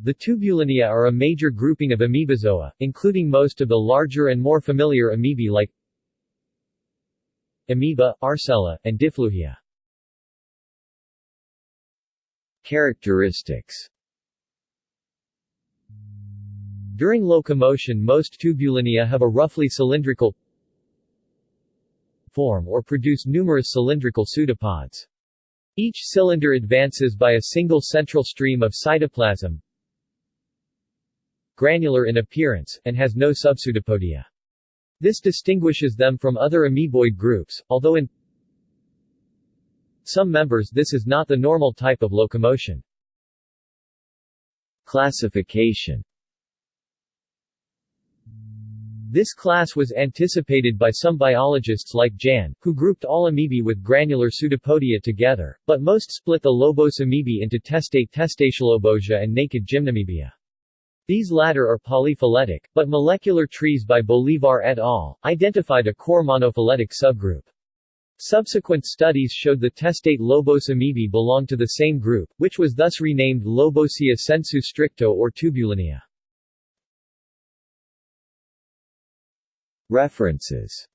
The Tubulinea are a major grouping of amoebozoa, including most of the larger and more familiar amoebae like amoeba, arcella, and Difflugia. Characteristics During locomotion most tubulinea have a roughly cylindrical form or produce numerous cylindrical pseudopods. Each cylinder advances by a single central stream of cytoplasm, granular in appearance, and has no subpseudopodia. This distinguishes them from other amoeboid groups, although in some members this is not the normal type of locomotion. Classification This class was anticipated by some biologists like Jahn, who grouped all amoebae with granular pseudopodia together, but most split the lobose amoebae into testate Testacealobosia and naked Gymnamoebia. These latter are polyphyletic, but molecular trees by Bolivar et al. identified a core monophyletic subgroup. Subsequent studies showed the testate lobose amoebae belonged to the same group, which was thus renamed Lobosea sensu stricto or tubulinea. References